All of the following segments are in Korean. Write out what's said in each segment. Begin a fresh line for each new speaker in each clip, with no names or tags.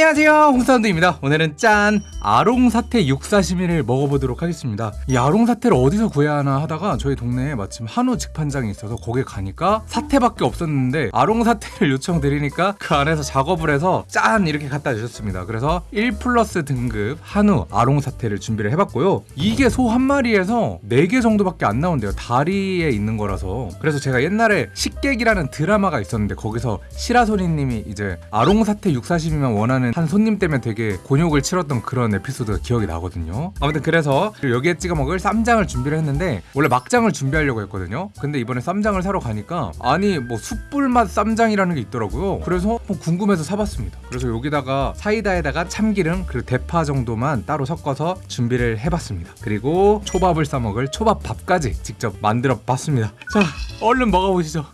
안녕하세요. 홍사운드입니다. 오늘은 짠 아롱사태 육사시미를 먹어보도록 하겠습니다. 이 아롱사태를 어디서 구해야 하나 하다가 저희 동네에 마침 한우 직판장이 있어서 거기 가니까 사태밖에 없었는데 아롱사태를 요청드리니까 그 안에서 작업을 해서 짠 이렇게 갖다 주셨습니다. 그래서 1 플러스 등급 한우 아롱사태를 준비를 해봤고요. 이게 소 한 마리에서 4개 정도밖에 안 나온대요. 다리에 있는 거라서. 그래서 제가 옛날에 식객이라는 드라마가 있었는데 거기서 시라소니님이 이제 아롱사태 육사시미만 원하는 한 손님 때문에 되게 곤욕을 치렀던 그런 에피소드가 기억이 나거든요. 아무튼 그래서 여기에 찍어 먹을 쌈장을 준비를 했는데 원래 막장을 준비하려고 했거든요. 근데 이번에 쌈장을 사러 가니까 아니 뭐 숯불맛 쌈장이라는 게 있더라고요. 그래서 뭐 궁금해서 사봤습니다. 그래서 여기다가 사이다에다가 참기름 그리고 대파 정도만 따로 섞어서 준비를 해봤습니다. 그리고 초밥을 싸 먹을 초밥밥까지 직접 만들어 봤습니다. 자 얼른 먹어보시죠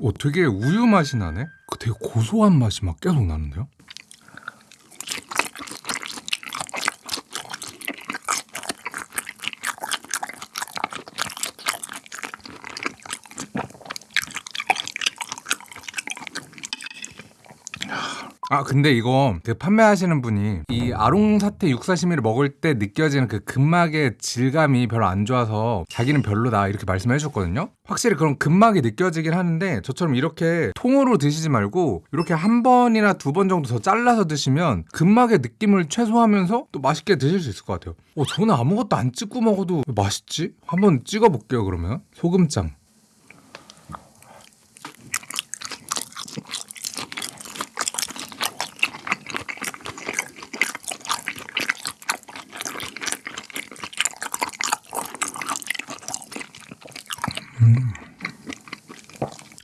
오, 되게 우유 맛이 나네? 그 되게 고소한 맛이 막 계속 나는데요? 아 근데 이거 그 판매하시는 분이 이 아롱사태 육사시미를 먹을 때 느껴지는 그 근막의 질감이 별로 안 좋아서 자기는 별로다 이렇게 말씀해 주셨거든요. 확실히 그런 근막이 느껴지긴 하는데 저처럼 이렇게 통으로 드시지 말고 이렇게 한 번이나 두 번 정도 더 잘라서 드시면 근막의 느낌을 최소화하면서 또 맛있게 드실 수 있을 것 같아요. 어, 저는 아무것도 안 찍고 먹어도 맛있지? 한번 찍어 볼게요 그러면. 소금장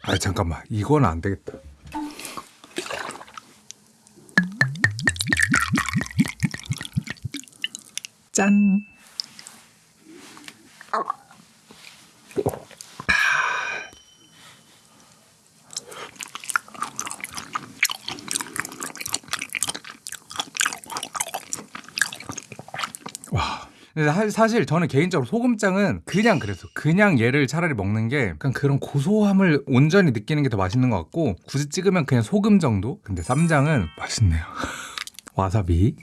아 잠깐만 이건 안 되겠다. 짠. 사실 저는 개인적으로 소금장은 그냥 그래서 그냥 얘를 차라리 먹는 게 약간 그런 고소함을 온전히 느끼는 게 더 맛있는 것 같고 굳이 찍으면 그냥 소금 정도? 근데 쌈장은 맛있네요. 와사비.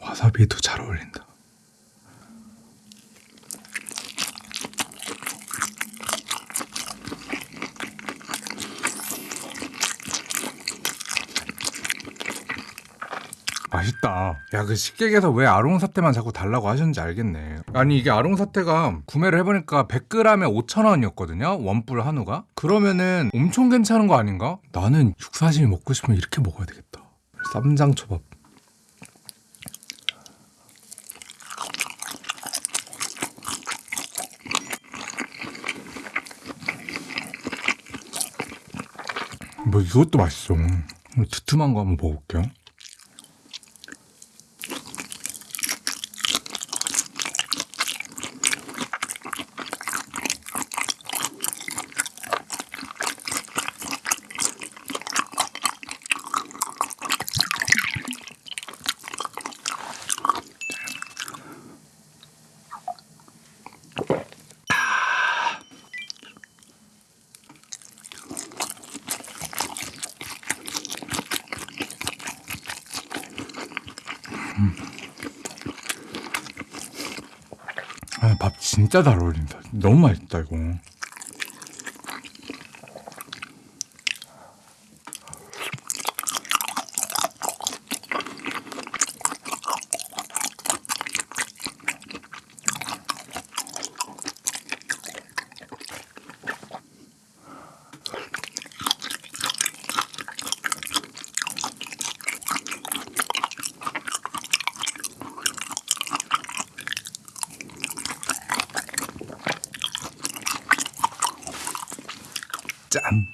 와사비도 잘 어울린다. 맛있다. 야, 그 식객에서 왜 아롱 사태만 자꾸 달라고 하셨는지 알겠네. 아니, 이게 아롱 사태가 구매를 해보니까 100g에 5,000원이었거든요. 원뿔 한우가. 그러면은 엄청 괜찮은 거 아닌가? 나는 육사시미 먹고 싶으면 이렇게 먹어야 되겠다. 쌈장 초밥. 뭐 이것도 맛있어. 두툼한 거 한번 먹어볼게요. 아, 밥 진짜 잘 어울린다. 너무 맛있다, 이거. 짠.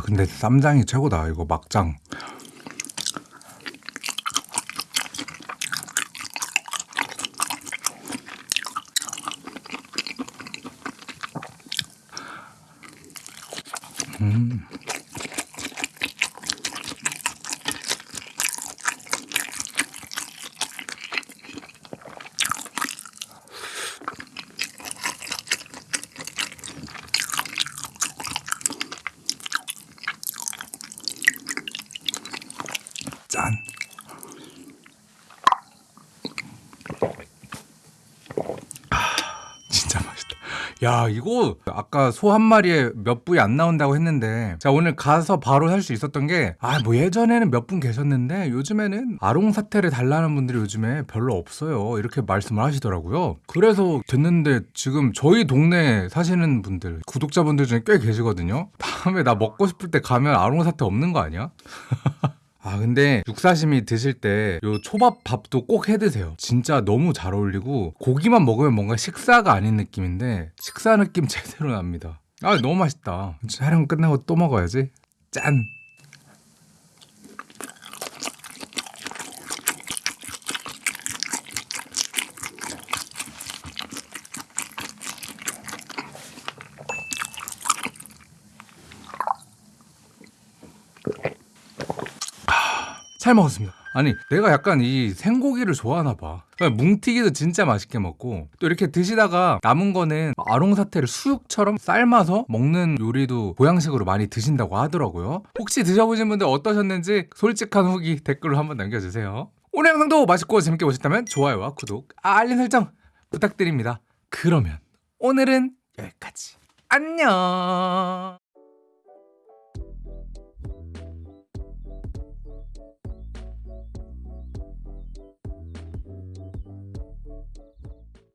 아 근데 쌈장이 최고다 이거 막장 음. 짠. 아, 진짜 맛있다. 야, 이거 아까 소 한 마리에 몇 부위 안 나온다고 했는데 자, 오늘 가서 바로 할수 있었던 게 아, 뭐 예전에는 몇 분 계셨는데 요즘에는 아롱 사태를 달라는 분들이 요즘에 별로 없어요. 이렇게 말씀을 하시더라고요. 그래서 됐는데 지금 저희 동네 사시는 분들, 구독자분들 중에 꽤 계시거든요. 다음에 나 먹고 싶을 때 가면 아롱 사태 없는 거 아니야? 아 근데 육사시미 드실 때 요 초밥 밥도 꼭 해 드세요. 진짜 너무 잘 어울리고 고기만 먹으면 뭔가 식사가 아닌 느낌인데 식사 느낌 제대로 납니다. 아 너무 맛있다. 촬영 끝나고 또 먹어야지. 짠. 잘 먹었습니다. 아니 내가 약간 이 생고기를 좋아하나 봐. 그러니까 뭉티기도 진짜 맛있게 먹고 또 이렇게 드시다가 남은 거는 아롱사태를 수육처럼 삶아서 먹는 요리도 보양식으로 많이 드신다고 하더라고요. 혹시 드셔보신 분들 어떠셨는지 솔직한 후기 댓글로 한번 남겨주세요. 오늘 영상도 맛있고 재밌게 보셨다면 좋아요와 구독, 알림 설정 부탁드립니다. 그러면 오늘은 여기까지. 안녕.